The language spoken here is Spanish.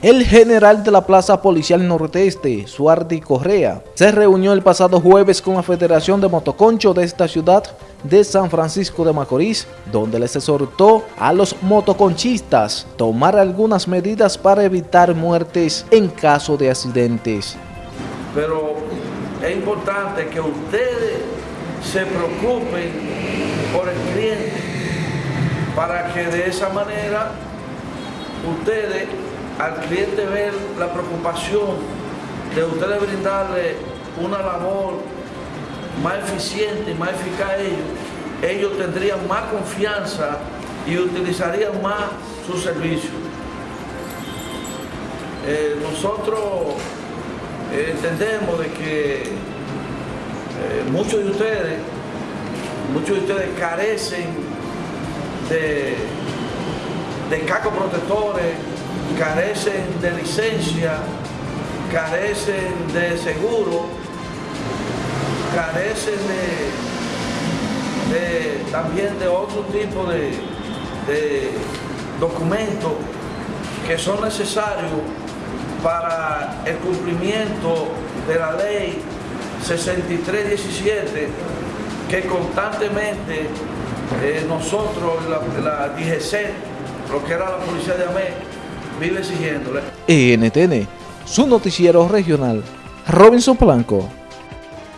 El general de la Plaza Policial Nordeste, Suardi Correa, se reunió el pasado jueves con la Federación de Motoconcho de esta ciudad de San Francisco de Macorís, donde les exhortó a los motoconchistas tomar algunas medidas para evitar muertes en caso de accidentes. Pero es importante que ustedes se preocupen por el cliente para que de esa manera ustedes al cliente ver la preocupación de ustedes brindarle una labor más eficiente y más eficaz a ellos, ellos tendrían más confianza y utilizarían más su servicio. Eh, nosotros eh, entendemos de que eh, muchos de ustedes, muchos de ustedes carecen de, de cacos protectores, carecen de licencia, carecen de seguro, carecen de, también de otro tipo de, documentos que son necesarios para el cumplimiento de la ley 6317 que constantemente eh, nosotros, la, la DGC, lo que era la Policía de América, exigiéndole. NTN, su noticiero regional, Robinson Blanco.